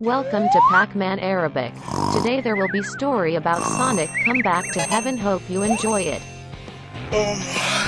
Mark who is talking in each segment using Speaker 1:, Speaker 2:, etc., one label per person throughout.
Speaker 1: Welcome to Pac-Man Arabic. Today there will be story about Sonic Come Back to Heaven. Hope you enjoy it.
Speaker 2: Oh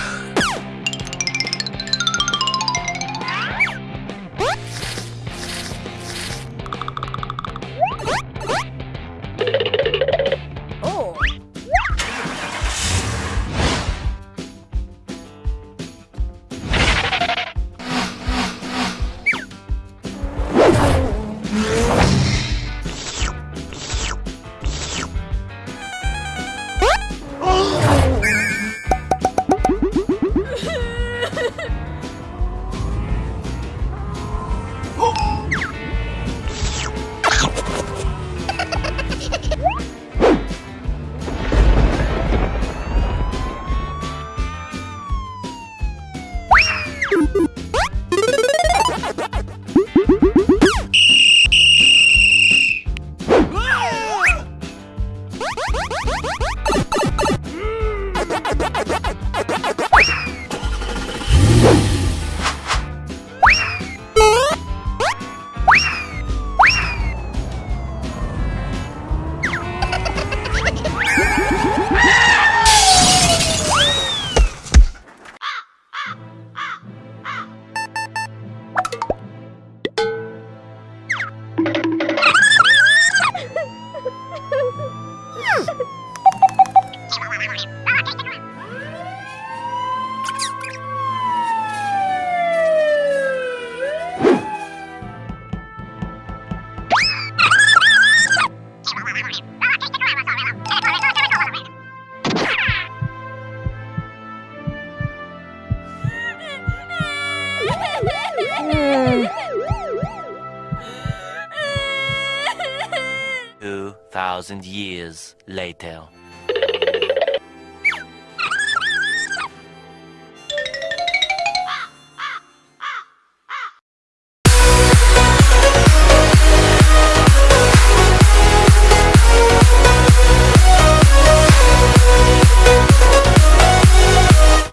Speaker 3: Thank y l u 2,000 years later.